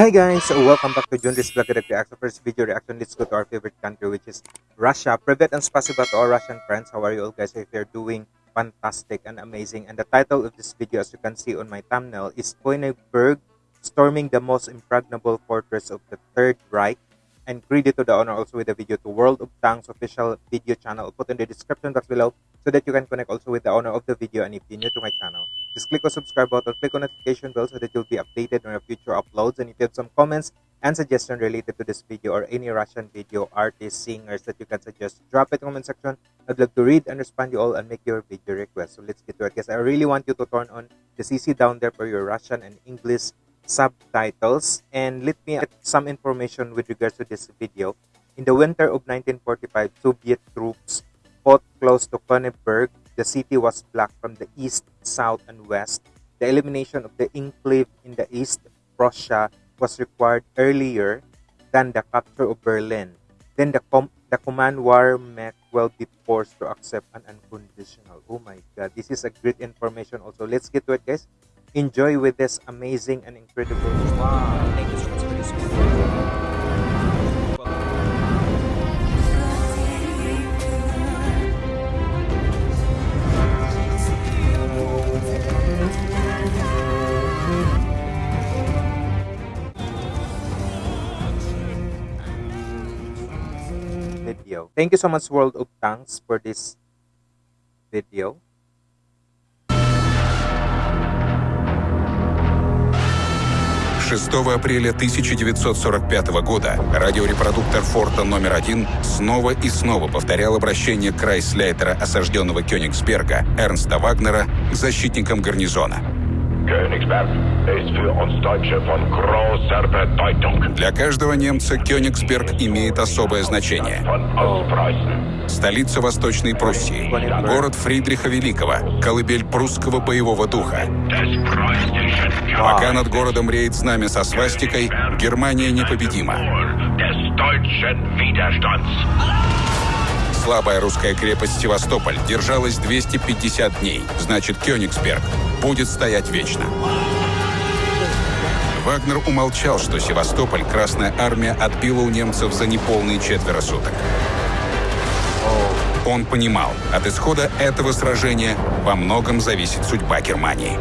Hi guys, welcome back to Junris Vlog Reaction. First video reaction, let's go to our favorite country which is Russia. Private and spasiba to our Russian friends. How are you all guys? If you're doing fantastic and amazing. And the title of this video as you can see on my thumbnail is Koenigberg storming the most impregnable fortress of the Third Reich. And credit to the owner also with the video to World of Tanks official video channel. Put in the description box below so that you can connect also with the owner of the video. And if you're new to my channel, just click on subscribe button, click on notification bell so that you'll be updated on our future uploads. And if you have some comments and suggestion related to this video or any Russian video artists, singers that you can suggest, drop it in the comment section. I'd love to read and respond you all and make your video request. So let's get to it, guys. I really want you to turn on the CC down there for your Russian and English subtitles. And let me get some information with regards to this video. In the winter of 1945, Soviet troops fought close to Königsberg. The city was blocked from the east, south, and west. The elimination of the enclave in the east, Prussia, was required earlier than the capture of Berlin. Then the, com- the command war mech will be forced to accept an unconditional. Oh my god, this is a great information also. Let's get to it, guys. Enjoy with this amazing and incredible. Wow, thank you so much for this video. Thank you so much World of Tanks for this video. Шестого апреля 1945 года радиорепродуктор форта номер один снова и снова повторял обращение Крайслейтера, осажденного Кёнигсберга, Эрнста Вагнера, к защитникам гарнизона. Для каждого немца Кёнигсберг имеет особое значение. Столица Восточной Пруссии, город Фридриха Великого, колыбель прусского боевого духа. Пока над городом реет знамя со свастикой, Германия непобедима. Слабая русская крепость Севастополь держалась 250 дней. Значит, Кёнигсберг будет стоять вечно. Вагнер умолчал, что Севастополь Красная Армия отбила у немцев за неполные четверо суток. Он понимал, от исхода этого сражения во многом зависит судьба Германии.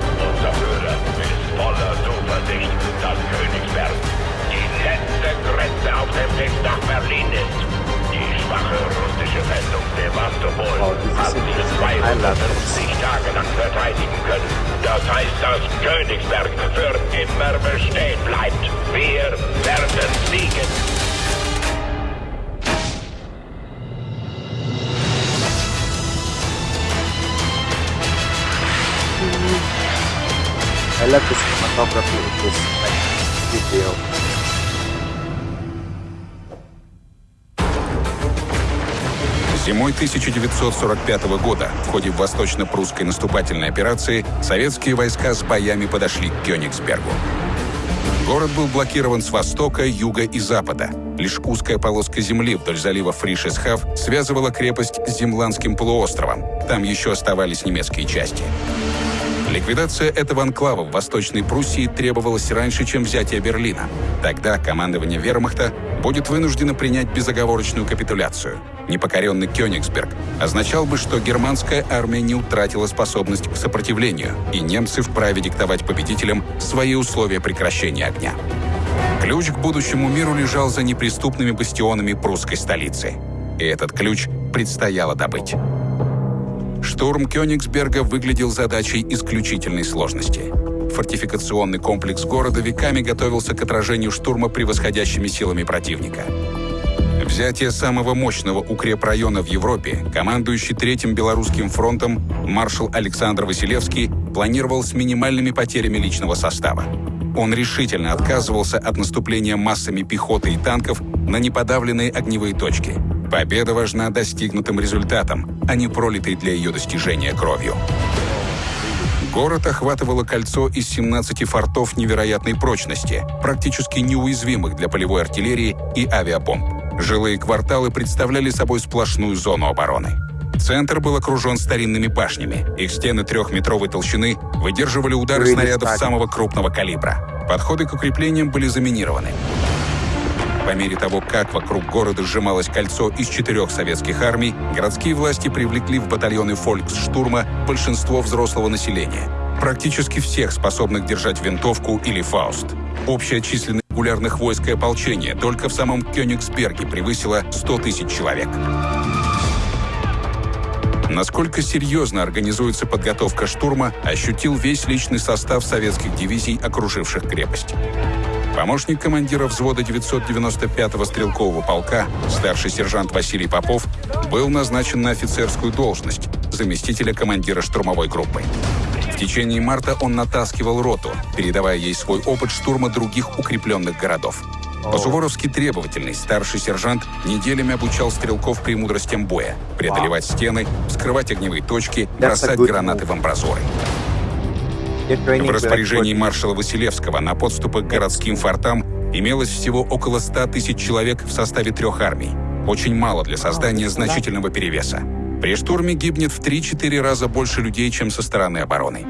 schwache russische Festung Sevastopol Oh, haben wir sind 52 Tage lang verteidigen können. Das heißt, dass Königsberg für immer bestehen bleibt. Wir werden siegen. I love the cinematography of this like, video. Зимой 1945 года в ходе восточно-прусской наступательной операции советские войска с боями подошли к Кёнигсбергу. Город был блокирован с востока, юга и запада. Лишь узкая полоска земли вдоль залива Фришесхав связывала крепость с Земландским полуостровом. Там еще оставались немецкие части. Ликвидация этого анклава в Восточной Пруссии требовалась раньше, чем взятие Берлина. Тогда командование вермахта будет вынуждено принять безоговорочную капитуляцию. Непокоренный Кёнигсберг означал бы, что германская армия не утратила способность к сопротивлению, и немцы вправе диктовать победителям свои условия прекращения огня. Ключ к будущему миру лежал за неприступными бастионами прусской столицы. И этот ключ предстояло добыть. Штурм Кёнигсберга выглядел задачей исключительной сложности. Фортификационный комплекс города веками готовился к отражению штурма превосходящими силами противника. Взятие самого мощного укрепрайона в Европе, командующий Третьим Белорусским фронтом маршал Александр Василевский планировал с минимальными потерями личного состава. Он решительно отказывался от наступления массами пехоты и танков на неподавленные огневые точки – Победа важна достигнутым результатом, а не пролитой для ее достижения кровью. Город охватывало кольцо из 17 фортов невероятной прочности, практически неуязвимых для полевой артиллерии и авиабомб. Жилые кварталы представляли собой сплошную зону обороны. Центр был окружен старинными башнями. Их стены трехметровой толщины выдерживали удары снарядов самого крупного калибра. Подходы к укреплениям были заминированы. По мере того, как вокруг города сжималось кольцо из четырех советских армий, городские власти привлекли в батальоны фольксштурма большинство взрослого населения. Практически всех, способных держать винтовку или фауст. Общая численность регулярных войск и ополчения только в самом Кёнигсберге превысила 100 тысяч человек. Насколько серьезно организуется подготовка штурма, ощутил весь личный состав советских дивизий, окруживших крепость. Помощник командира взвода 995-го стрелкового полка, старший сержант Василий Попов, был назначен на офицерскую должность заместителя командира штурмовой группы. В течение марта он натаскивал роту, передавая ей свой опыт штурма других укрепленных городов. По-суворовски требовательный старший сержант неделями обучал стрелков премудростям боя, преодолевать стены, вскрывать огневые точки, бросать гранаты в амбразуры. В распоряжении маршала Василевского на подступах к городским фортам имелось всего около 100 тысяч человек в составе трех армий. Очень мало для создания значительного перевеса. При штурме гибнет в 3-4 раза больше людей, чем со стороны обороны.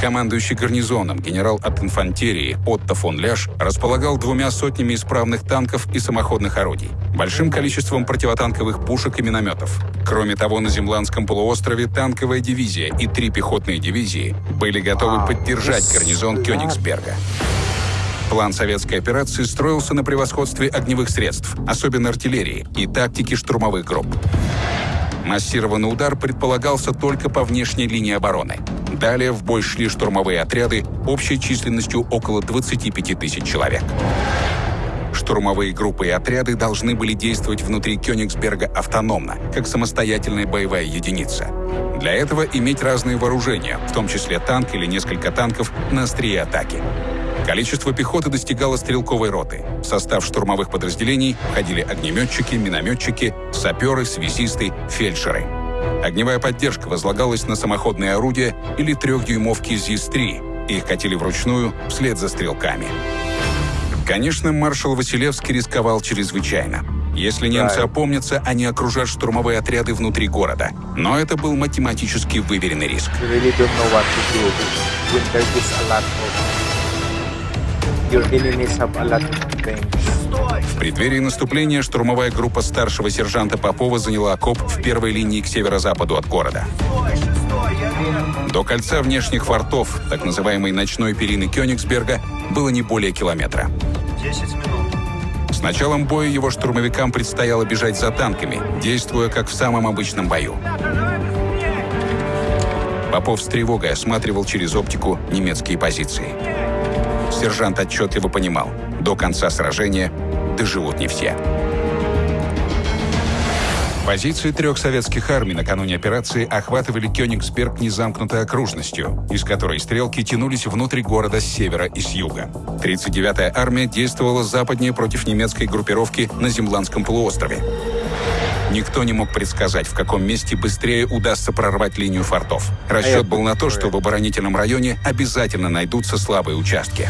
Командующий гарнизоном генерал от инфантерии Отто фон Ляш располагал двумя сотнями исправных танков и самоходных орудий, большим количеством противотанковых пушек и минометов. Кроме того, на Земландском полуострове танковая дивизия и три пехотные дивизии были готовы поддержать гарнизон Кёнигсберга. План советской операции строился на превосходстве огневых средств, особенно артиллерии, и тактики штурмовых групп. Массированный удар предполагался только по внешней линии обороны. Далее в бой шли штурмовые отряды общей численностью около 25 тысяч человек. Штурмовые группы и отряды должны были действовать внутри Кёнигсберга автономно, как самостоятельная боевая единица. Для этого иметь разные вооружения, в том числе танк или несколько танков на острие атаки. Количество пехоты достигало стрелковой роты. В состав штурмовых подразделений входили огнеметчики, минометчики, саперы, связисты, фельдшеры. Огневая поддержка возлагалась на самоходные орудия или трехдюймовки ЗИС-3. Их катили вручную вслед за стрелками. Конечно, маршал Василевский рисковал чрезвычайно. Если немцы опомнятся, они окружат штурмовые отряды внутри города. Но это был математически выверенный риск. В преддверии наступления штурмовая группа старшего сержанта Попова заняла окоп в первой линии к северо-западу от города. До кольца внешних фортов, так называемой ночной перины Кёнигсберга, было не более километра. С началом боя его штурмовикам предстояло бежать за танками, действуя как в самом обычном бою. Попов с тревогой осматривал через оптику немецкие позиции сержант отчетливо понимал, до конца сражения доживут не все. Позиции трех советских армий накануне операции охватывали Кёнигсберг незамкнутой окружностью, из которой стрелки тянулись внутрь города с севера и с юга. 39-я армия действовала западнее против немецкой группировки на Земландском полуострове. Никто не мог предсказать, в каком месте быстрее удастся прорвать линию фортов. Расчет был на то, что в оборонительном районе обязательно найдутся слабые участки.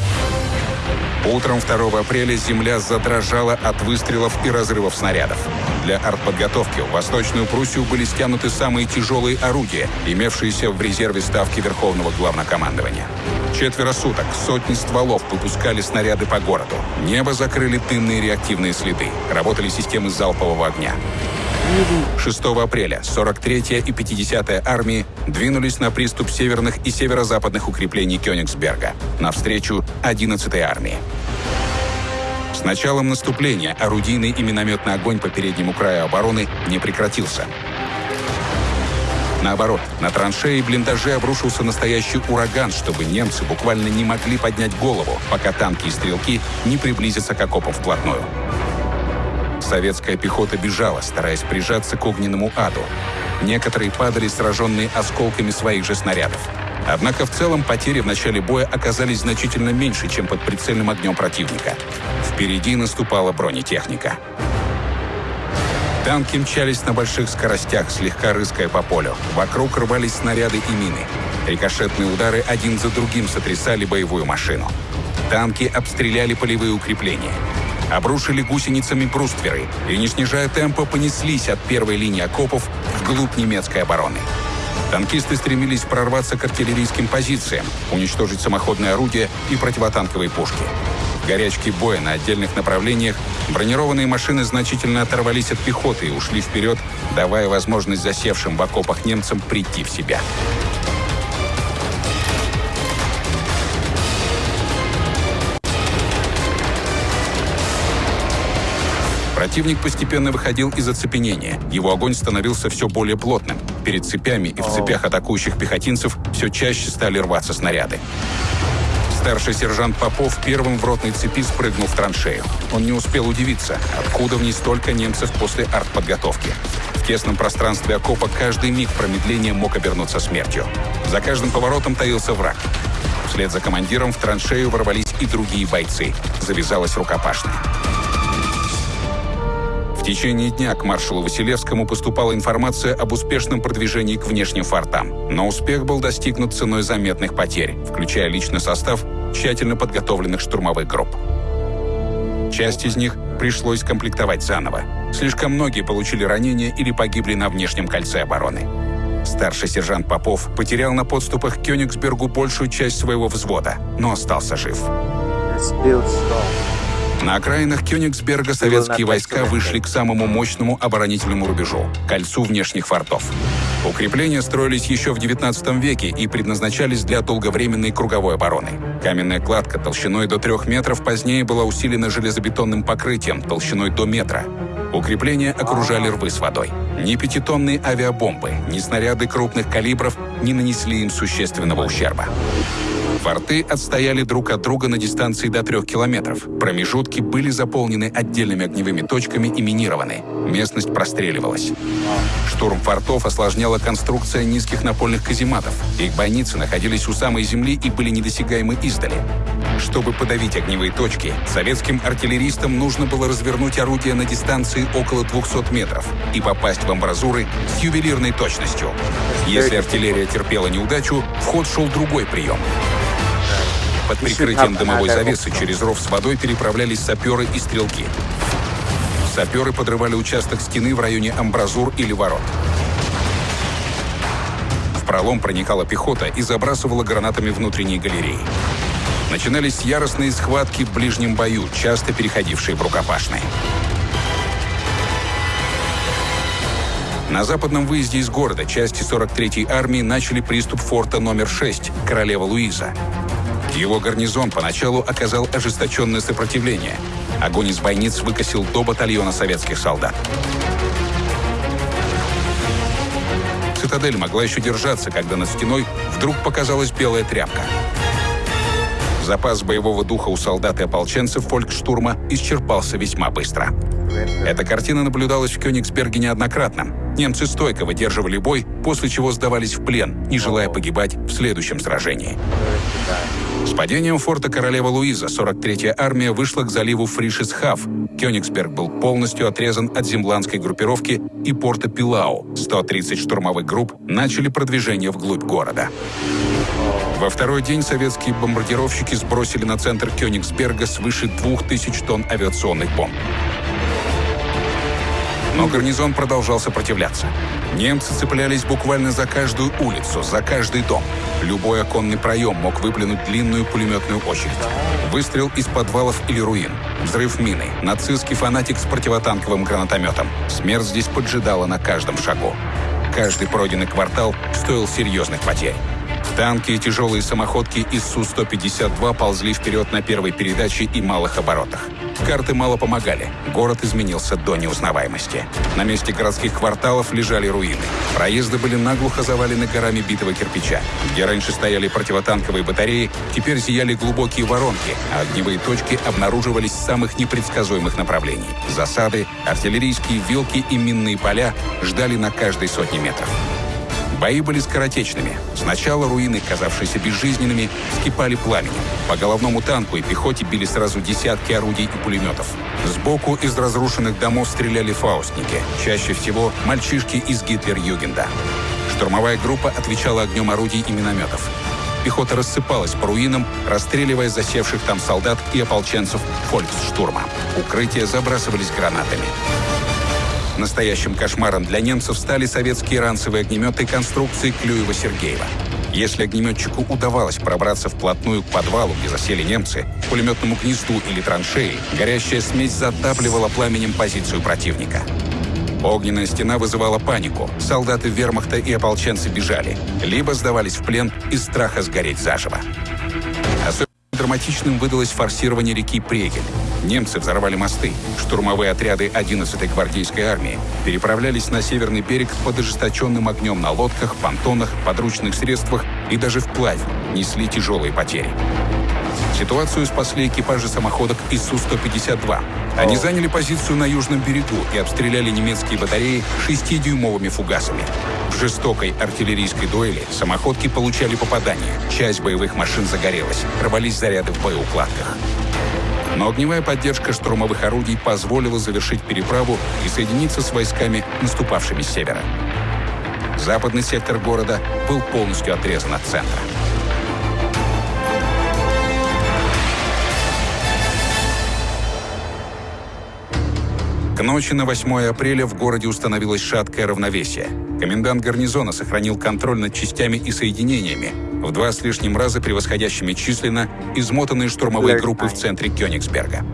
Утром 2 апреля земля задрожала от выстрелов и разрывов снарядов. Для артподготовки в Восточную Пруссию были стянуты самые тяжелые орудия, имевшиеся в резерве Ставки Верховного Главнокомандования. Четверо суток сотни стволов выпускали снаряды по городу. Небо закрыли дымные реактивные следы. Работали системы залпового огня. 6 апреля 43-я и 50-я армии двинулись на приступ северных и северо-западных укреплений Кёнигсберга навстречу 11-й армии. С началом наступления орудийный и минометный огонь по переднему краю обороны не прекратился. Наоборот, на траншеи и блиндажи обрушился настоящий ураган, чтобы немцы буквально не могли поднять голову, пока танки и стрелки не приблизятся к окопам вплотную. Советская пехота бежала, стараясь прижаться к огненному аду. Некоторые падали, сраженные осколками своих же снарядов. Однако в целом потери в начале боя оказались значительно меньше, чем под прицельным огнем противника. Впереди наступала бронетехника. Танки мчались на больших скоростях, слегка рыская по полю. Вокруг рвались снаряды и мины. Рикошетные удары один за другим сотрясали боевую машину. Танки обстреляли полевые укрепления обрушили гусеницами брустверы и, не снижая темпа, понеслись от первой линии окопов вглубь немецкой обороны. Танкисты стремились прорваться к артиллерийским позициям, уничтожить самоходные орудия и противотанковые пушки. В горячке боя на отдельных направлениях бронированные машины значительно оторвались от пехоты и ушли вперед, давая возможность засевшим в окопах немцам прийти в себя. Противник постепенно выходил из оцепенения. Его огонь становился все более плотным. Перед цепями и в цепях атакующих пехотинцев все чаще стали рваться снаряды. Старший сержант Попов первым в ротной цепи спрыгнул в траншею. Он не успел удивиться, откуда в ней столько немцев после артподготовки. В тесном пространстве окопа каждый миг промедления мог обернуться смертью. За каждым поворотом таился враг. Вслед за командиром в траншею ворвались и другие бойцы. Завязалась рукопашная. Течение дня к маршалу Василевскому поступала информация об успешном продвижении к внешним фортам. Но успех был достигнут ценой заметных потерь, включая личный состав тщательно подготовленных штурмовых групп. Часть из них пришлось комплектовать заново. Слишком многие получили ранения или погибли на внешнем кольце обороны. Старший сержант Попов потерял на подступах к Кёнигсбергу большую часть своего взвода, но остался жив. На окраинах Кёнигсберга советские войска вышли к самому мощному оборонительному рубежу – кольцу внешних фортов. Укрепления строились еще в XIX веке и предназначались для долговременной круговой обороны. Каменная кладка толщиной до трех метров позднее была усилена железобетонным покрытием толщиной до метра. Укрепления окружали рвы с водой. Ни пятитонные авиабомбы, ни снаряды крупных калибров не нанесли им существенного ущерба. Форты отстояли друг от друга на дистанции до трех километров. Промежутки были заполнены отдельными огневыми точками и минированы. Местность простреливалась. Штурм фортов осложняла конструкция низких напольных казематов. Их бойницы находились у самой земли и были недосягаемы издали. Чтобы подавить огневые точки, советским артиллеристам нужно было развернуть орудие на дистанции около 200 метров и попасть в амбразуры с ювелирной точностью. Если артиллерия терпела неудачу, в ход шел другой прием. Под прикрытием дымовой завесы через ров с водой переправлялись саперы и стрелки. Саперы подрывали участок стены в районе амбразур или ворот. В пролом проникала пехота и забрасывала гранатами внутренние галереи. Начинались яростные схватки в ближнем бою, часто переходившие в рукопашные. На западном выезде из города части 43-й армии начали приступ форта номер 6 «Королева Луиза». Его гарнизон поначалу оказал ожесточенное сопротивление. Огонь из бойниц выкосил до батальона советских солдат. Цитадель могла еще держаться, когда над стеной вдруг показалась белая тряпка. Запас боевого духа у солдат и ополченцев фолькштурма исчерпался весьма быстро. Эта картина наблюдалась в Кёнигсберге неоднократно. Немцы стойко выдерживали бой, после чего сдавались в плен, не желая погибать в следующем сражении. С падением форта Королева Луиза 43-я армия вышла к заливу Фришесхав. Кёнигсберг был полностью отрезан от земландской группировки и порта Пилау. 130 штурмовых групп начали продвижение вглубь города. Во второй день советские бомбардировщики сбросили на центр Кёнигсберга свыше 2000 тонн авиационных бомб. Но гарнизон продолжал сопротивляться. Немцы цеплялись буквально за каждую улицу, за каждый дом. Любой оконный проем мог выплюнуть длинную пулеметную очередь. Выстрел из подвалов или руин. Взрыв мины. Нацистский фанатик с противотанковым гранатометом. Смерть здесь поджидала на каждом шагу. Каждый пройденный квартал стоил серьезных потерь. Танки и тяжелые самоходки из Су-152 ползли вперед на первой передаче и малых оборотах. Карты мало помогали. Город изменился до неузнаваемости. На месте городских кварталов лежали руины. Проезды были наглухо завалены горами битого кирпича. Где раньше стояли противотанковые батареи, теперь зияли глубокие воронки, а огневые точки обнаруживались с самых непредсказуемых направлений. Засады, артиллерийские вилки и минные поля ждали на каждой сотне метров. Бои были скоротечными. Сначала руины, казавшиеся безжизненными, вскипали пламенем. По головному танку и пехоте били сразу десятки орудий и пулеметов. Сбоку из разрушенных домов стреляли фаустники, чаще всего мальчишки из Гитлер-Югенда. Штурмовая группа отвечала огнем орудий и минометов. Пехота рассыпалась по руинам, расстреливая засевших там солдат и ополченцев фольксштурма. Укрытия забрасывались гранатами. Настоящим кошмаром для немцев стали советские ранцевые огнеметы конструкции Клюева-Сергеева. Если огнеметчику удавалось пробраться вплотную к подвалу, где засели немцы, пулеметному гнезду или траншеи, горящая смесь затапливала пламенем позицию противника. Огненная стена вызывала панику. Солдаты вермахта и ополченцы бежали. Либо сдавались в плен из страха сгореть заживо. Драматичным выдалось форсирование реки Прегель. Немцы взорвали мосты. Штурмовые отряды 11-й гвардейской армии переправлялись на северный берег под ожесточенным огнем на лодках, понтонах, подручных средствах и даже вплавь несли тяжелые потери. Ситуацию спасли экипажи самоходок ИСУ-152. Они заняли позицию на южном берегу и обстреляли немецкие батареи 6-дюймовыми фугасами. В жестокой артиллерийской дуэли самоходки получали попадания. Часть боевых машин загорелась, рвались заряды в боеукладках. Но огневая поддержка штурмовых орудий позволила завершить переправу и соединиться с войсками, наступавшими с севера. Западный сектор города был полностью отрезан от центра. К ночи на 8 апреля в городе установилось шаткое равновесие. Комендант гарнизона сохранил контроль над частями и соединениями, в два с лишним раза превосходящими численно измотанные штурмовые группы в центре Кёнигсберга.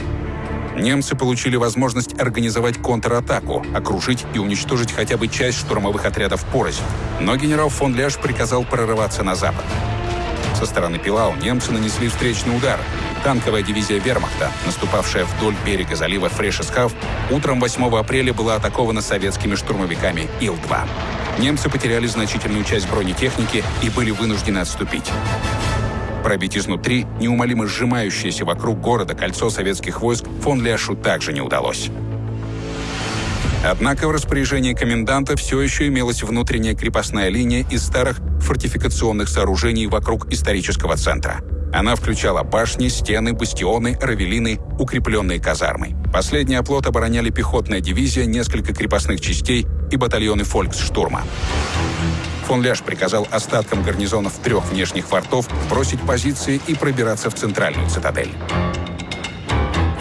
Немцы получили возможность организовать контратаку, окружить и уничтожить хотя бы часть штурмовых отрядов порознь. Но генерал фон Ляш приказал прорываться на запад. Со стороны Пилау немцы нанесли встречный удар. Танковая дивизия вермахта, наступавшая вдоль берега залива Фрешесхав, утром 8 апреля была атакована советскими штурмовиками Ил-2. Немцы потеряли значительную часть бронетехники и были вынуждены отступить. Пробить изнутри неумолимо сжимающееся вокруг города кольцо советских войск фон Ляшу также не удалось. Однако в распоряжении коменданта все еще имелась внутренняя крепостная линия из старых фортификационных сооружений вокруг исторического центра. Она включала башни, стены, бастионы, равелины, укрепленные казармы. Последний оплот обороняли пехотная дивизия, несколько крепостных частей и батальоны фольксштурма. Фон Ляш приказал остаткам гарнизонов трех внешних фортов бросить позиции и пробираться в центральную цитадель.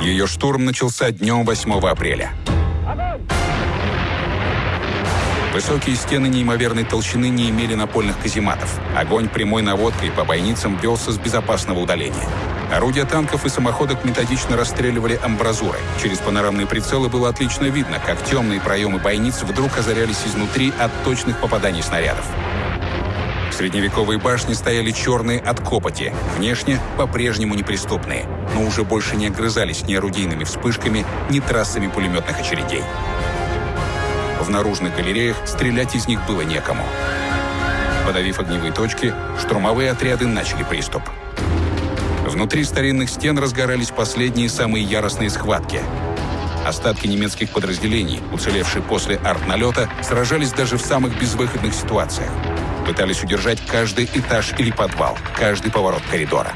Ее штурм начался днем 8 апреля. Высокие стены неимоверной толщины не имели напольных казематов. Огонь прямой наводкой по бойницам велся с безопасного удаления. Орудия танков и самоходок методично расстреливали амбразуры. Через панорамные прицелы было отлично видно, как темные проемы бойниц вдруг озарялись изнутри от точных попаданий снарядов. Средневековые башни стояли черные от копоти, внешне по-прежнему неприступные, но уже больше не огрызались ни орудийными вспышками, ни трассами пулеметных очередей. В наружных галереях стрелять из них было некому. Подавив огневые точки, штурмовые отряды начали приступ. Внутри старинных стен разгорались последние самые яростные схватки. Остатки немецких подразделений, уцелевшие после артналета, сражались даже в самых безвыходных ситуациях. Пытались удержать каждый этаж или подвал, каждый поворот коридора.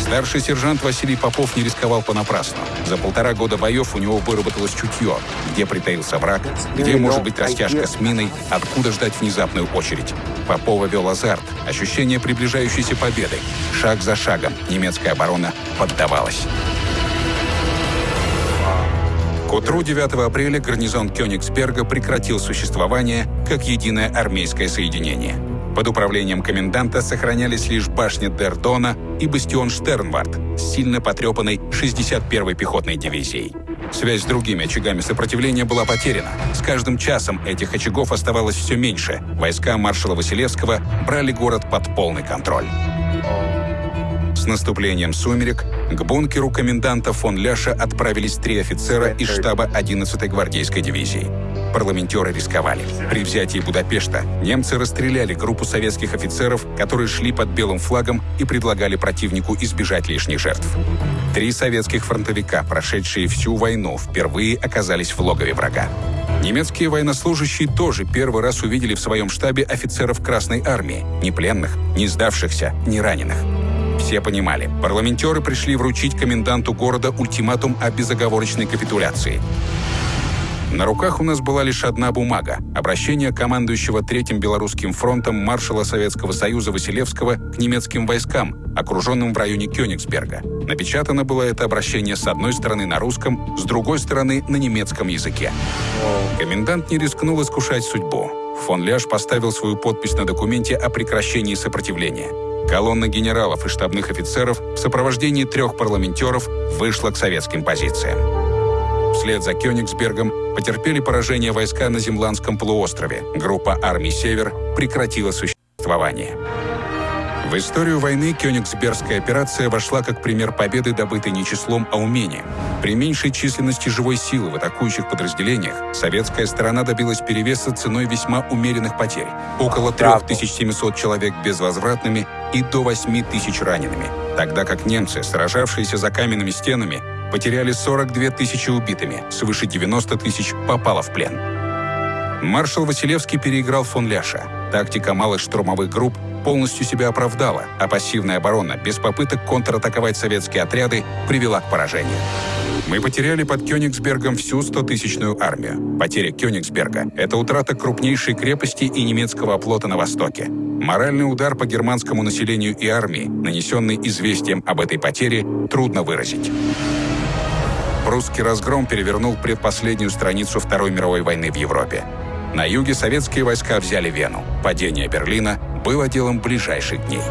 Старший сержант Василий Попов не рисковал понапрасну. За полтора года боев у него выработалось чутье, где притаился враг, где может быть растяжка с миной, откуда ждать внезапную очередь. Попова вел азарт, ощущение приближающейся победы. Шаг за шагом немецкая оборона поддавалась. К утру 9 апреля гарнизон Кёнигсберга прекратил существование как единое армейское соединение. Под управлением коменданта сохранялись лишь башня Дердона и бастион Штернвард сильно потрепанной 61-й пехотной дивизией. Связь с другими очагами сопротивления была потеряна. С каждым часом этих очагов оставалось все меньше. Войска маршала Василевского брали город под полный контроль. Наступлением сумерек к бункеру коменданта фон Ляша отправились три офицера из штаба 11-й гвардейской дивизии. Парламентеры рисковали. При взятии Будапешта немцы расстреляли группу советских офицеров, которые шли под белым флагом и предлагали противнику избежать лишних жертв. Три советских фронтовика, прошедшие всю войну, впервые оказались в логове врага. Немецкие военнослужащие тоже первый раз увидели в своем штабе офицеров Красной Армии, ни пленных, ни сдавшихся, ни раненых. Все понимали, парламентеры пришли вручить коменданту города ультиматум о безоговорочной капитуляции. На руках у нас была лишь одна бумага – обращение командующего Третьим Белорусским фронтом маршала Советского Союза Василевского к немецким войскам, окруженным в районе Кёнигсберга. Напечатано было это обращение с одной стороны на русском, с другой стороны на немецком языке. Комендант не рискнул искушать судьбу. Фон Ляш поставил свою подпись на документе о прекращении сопротивления. Колонна генералов и штабных офицеров в сопровождении трех парламентеров вышла к советским позициям. Вслед за Кёнигсбергом потерпели поражение войска на Земландском полуострове. Группа армий «Север» прекратила существование. В историю войны Кёнигсбергская операция вошла как пример победы, добытой не числом, а умением. При меньшей численности живой силы в атакующих подразделениях советская сторона добилась перевеса ценой весьма умеренных потерь. Около 3700 человек безвозвратными и до 8000 ранеными. Тогда как немцы, сражавшиеся за каменными стенами, потеряли 42 тысячи убитыми, свыше 90 тысяч попало в плен. Маршал Василевский переиграл фон Ляша. Тактика малых штурмовых групп полностью себя оправдала, а пассивная оборона без попыток контратаковать советские отряды привела к поражению. Мы потеряли под Кёнигсбергом всю 100-тысячную армию. Потеря Кёнигсберга – это утрата крупнейшей крепости и немецкого оплота на Востоке. Моральный удар по германскому населению и армии, нанесенный известием об этой потере, трудно выразить. Прусский разгром перевернул предпоследнюю страницу Второй мировой войны в Европе. На юге советские войска взяли Вену. Падение Берлина было делом ближайших дней.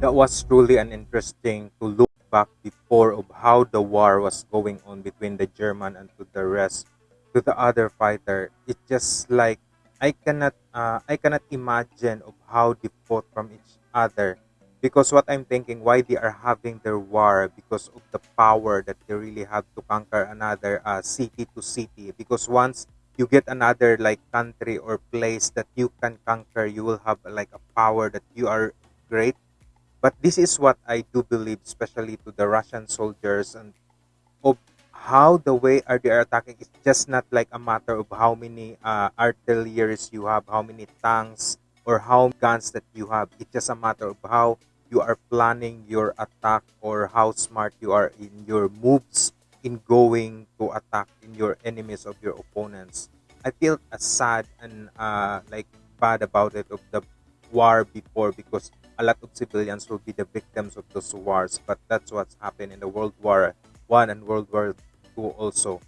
That was truly an interesting to look back before of how the war was going on between the German and to the rest to the other fighter. It's just like I cannot uh, I cannot imagine of how fought from each other. Because what I'm thinking why they are having their war? Because of the power that they really have to conquer another uh, city to city. Because once you get another like country or place that you can conquer you will have like a power that you are great. But this is what I do believe especially to the Russian soldiers and of how the way are they are attacking is just not like a matter of how many uh, artilleries you have, how many tanks or how guns that you have. It's just a matter of how you are planning your attack or how smart you are in your moves in going to attack in your enemies of your opponents. I feel uh, sad and uh, like bad about it of the war before because a lot of civilians will be the victims of those wars. But that's what's happened in the World War One and World War Also.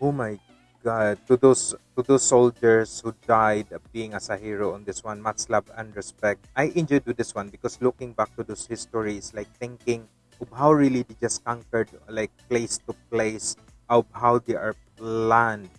Oh my God! To those to those soldiers who died being as a hero on this one, much love and respect. I enjoyed with this one because looking back to those histories, like thinking of how really they just conquered like place to place, of how they are planned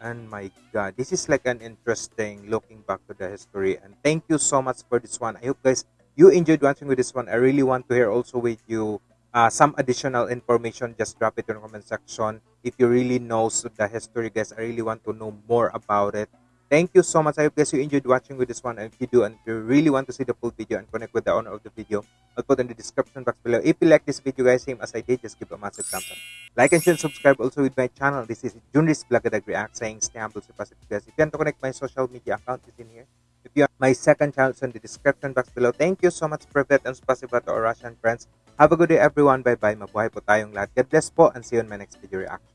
and my god, this is like an interesting looking back to the history. And thank you so much for this one. I hope guys you enjoyed watching with this one. I really want to hear also with you uh, some additional information. Just drop it in the comment section. If you really knows the history, guys, I really want to know more about it. Thank you so much. I hope guys you enjoyed watching with this one. And if you do, and if you really want to see the full video and connect with the owner of the video, I'll put in the description box below. If you like this video, guys, same as I did, just give a massive thumbs up. Like and share and subscribe also with my channel. This is Junris Blagadag React saying stay humble, stay positive, guys. If you want to connect my social media account, is in here. If you are my second channel, it's in the description box below. Thank you so much, Privet and spasiba to Russian friends. Have a good day everyone. Bye-bye. Mabuhay po tayong lahat. God bless po and see you on my next video reaction.